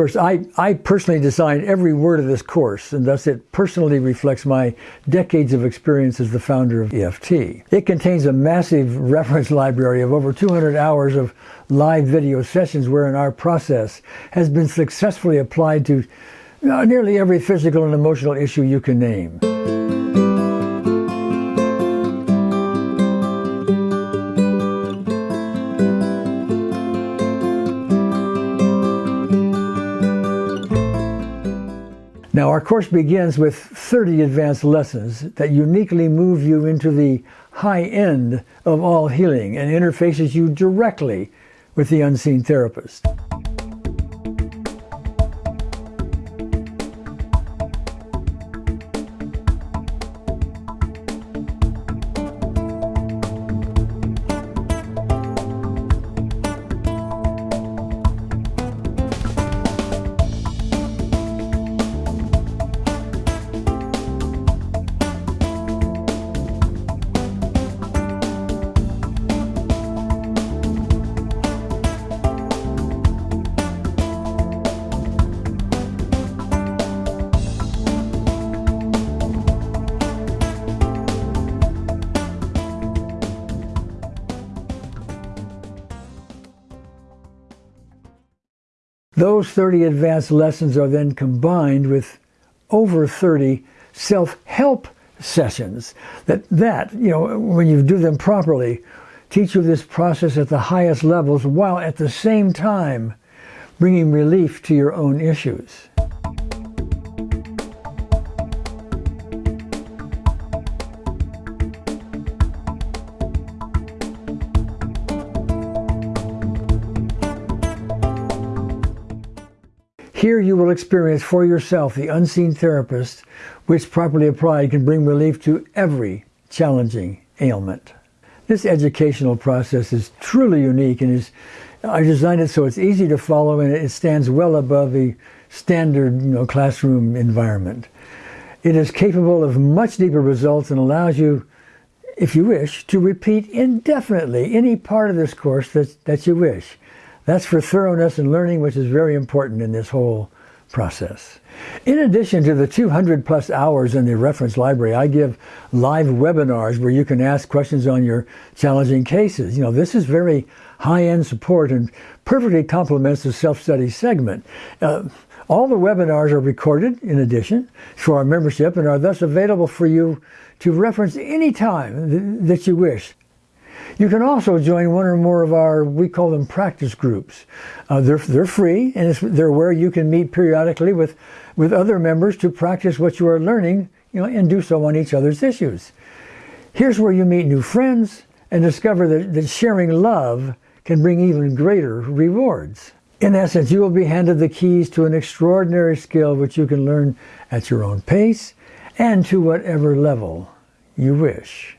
course, I, I personally designed every word of this course, and thus it personally reflects my decades of experience as the founder of EFT. It contains a massive reference library of over 200 hours of live video sessions wherein our process has been successfully applied to uh, nearly every physical and emotional issue you can name. Now, our course begins with 30 advanced lessons that uniquely move you into the high end of all healing and interfaces you directly with the unseen therapist. Those 30 advanced lessons are then combined with over 30 self-help sessions that that you know when you do them properly teach you this process at the highest levels while at the same time bringing relief to your own issues. Here you will experience for yourself the unseen therapist, which properly applied can bring relief to every challenging ailment. This educational process is truly unique and is I designed it so it's easy to follow and it stands well above the standard you know, classroom environment. It is capable of much deeper results and allows you, if you wish, to repeat indefinitely any part of this course that, that you wish. That's for thoroughness and learning, which is very important in this whole process. In addition to the 200 plus hours in the reference library, I give live webinars where you can ask questions on your challenging cases. You know, this is very high-end support and perfectly complements the self-study segment. Uh, all the webinars are recorded in addition for our membership and are thus available for you to reference anytime th that you wish. You can also join one or more of our, we call them practice groups. Uh, they're, they're free and they're where you can meet periodically with, with other members to practice what you are learning you know, and do so on each other's issues. Here's where you meet new friends and discover that, that sharing love can bring even greater rewards. In essence, you will be handed the keys to an extraordinary skill which you can learn at your own pace and to whatever level you wish.